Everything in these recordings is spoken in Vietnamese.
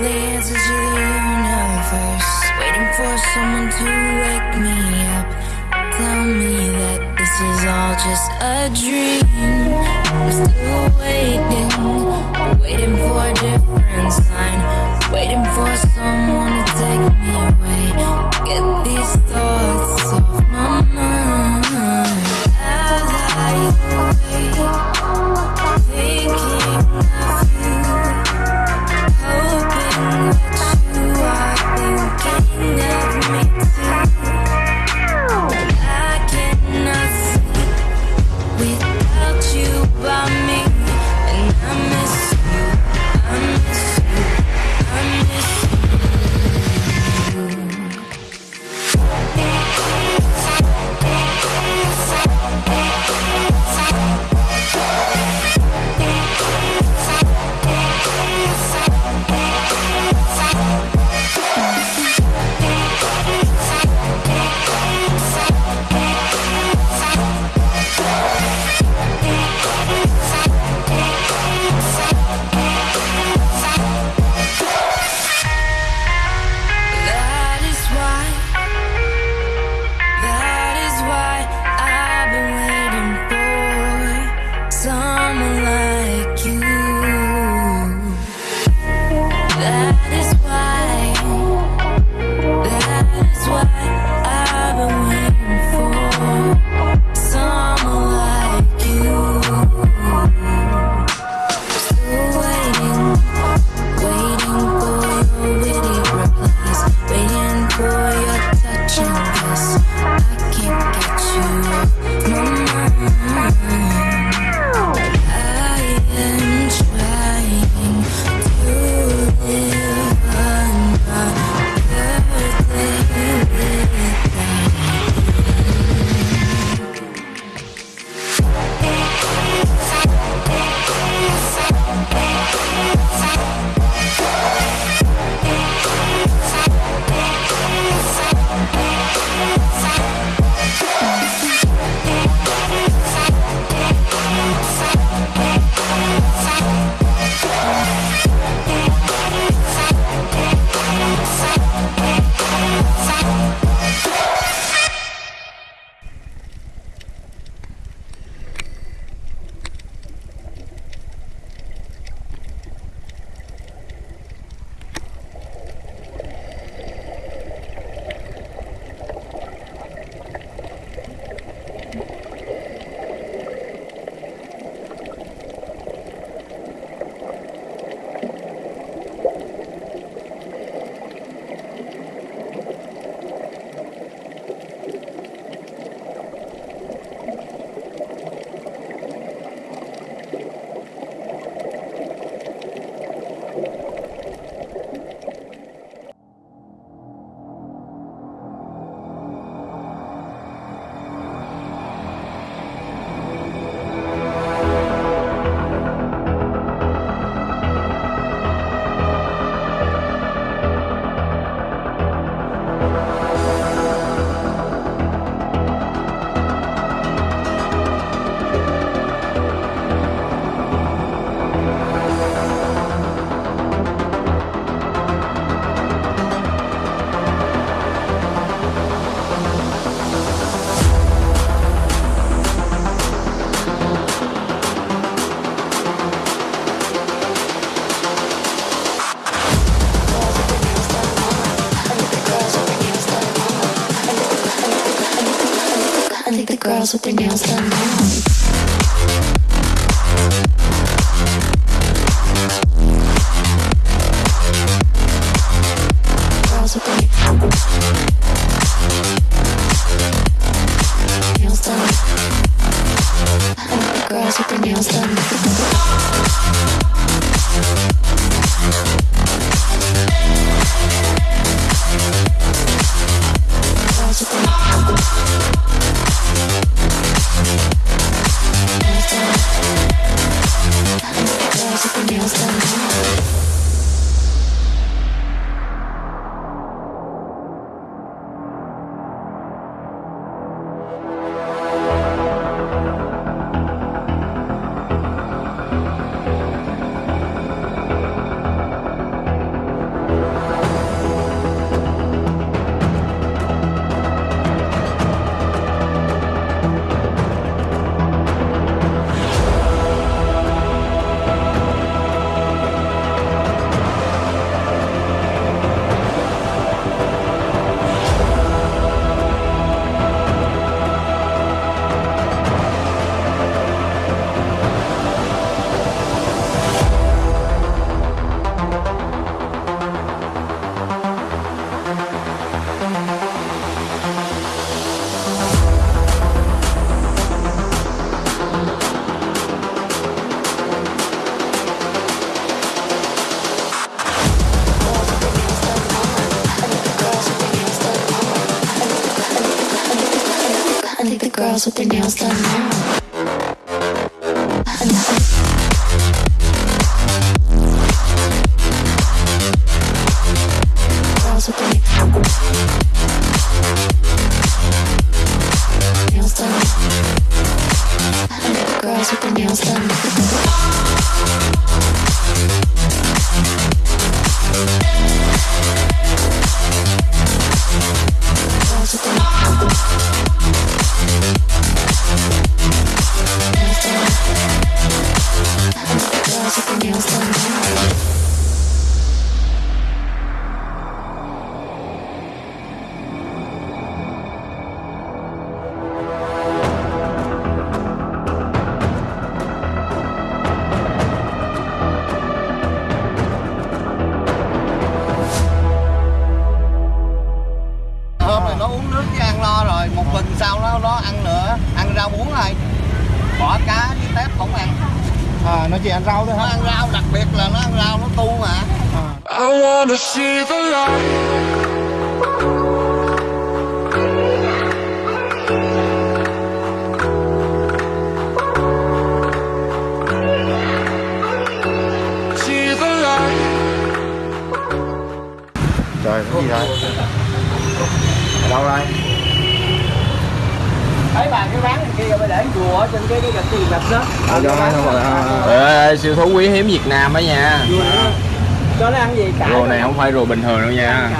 the answers to the universe. Waiting for someone to wake me up. Tell me that this is all just a dream. I'm still waiting, waiting for a different sign. Waiting for someone to take me you by me. girls with their nails done. Girls with their nails done now. Nó chỉ ăn rau thôi nó hả? ăn rau đặc biệt là nó ăn rau nó tu mà I wanna see the light. See the light. Trời, cái gì đây? Ở đâu đây? thấy bà cái bán kia bà để chùa ở trên cái cái gạch gạch đó. Ê, siêu thú quý hiếm Việt Nam á nha. Cho nó ăn gì? Cải Rùa này không phải rùa bình thường đâu nha.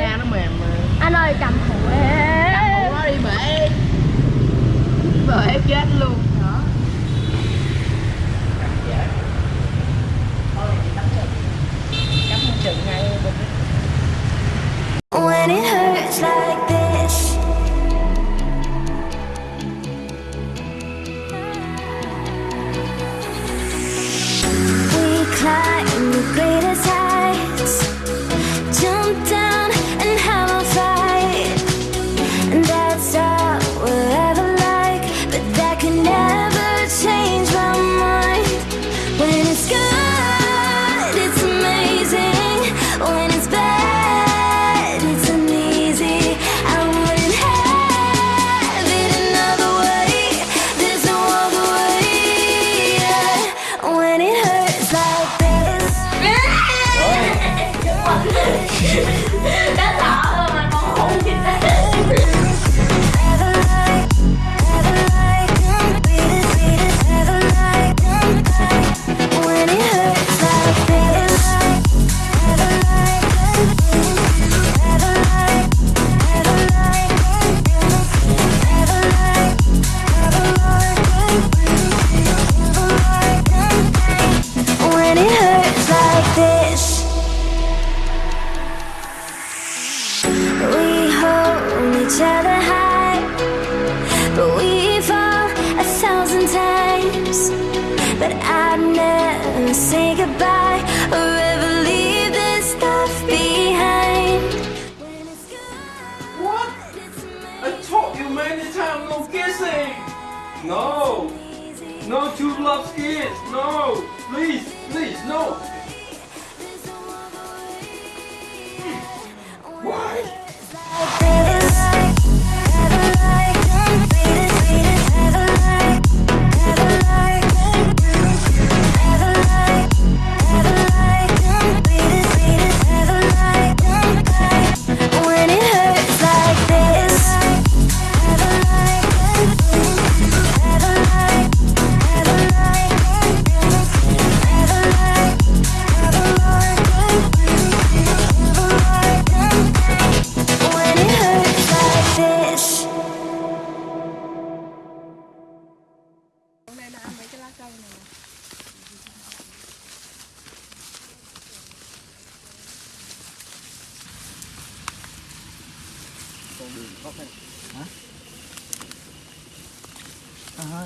Da nó mềm anh ơi cầm thủ Ủa nó đi bể. Bể chết luôn No. No two love kiss. No. Please, please, no. Hmm. Why?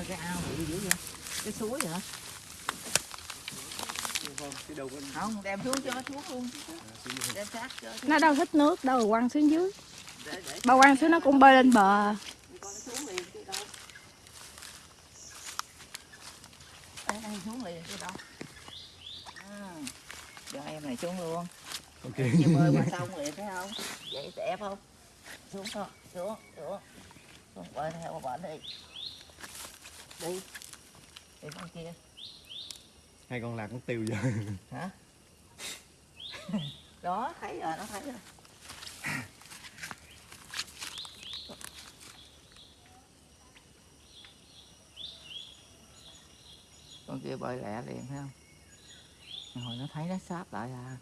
Cái ao bị dữ vậy. Cái suối hả? Không đem xuống cho nó xuống luôn đem sát cho nó đâu thích nước đâu quăng xuống dưới. Để để. Bà quăng xuống nó cũng bơi lên bờ. Nó xuống liền chứ đâu à, cho em này xuống luôn. Ok. bơi qua sông liền thấy không? Vậy đẹp không xuống thôi xuống xuống. Con bơi theo bà đi. Đi. Đi con kia. Hai con lạc nó tiêu rồi hả? Đó thấy rồi nó thấy rồi. Con kia bơi lẹ liền thấy không? Hồi nó thấy nó sáp lại à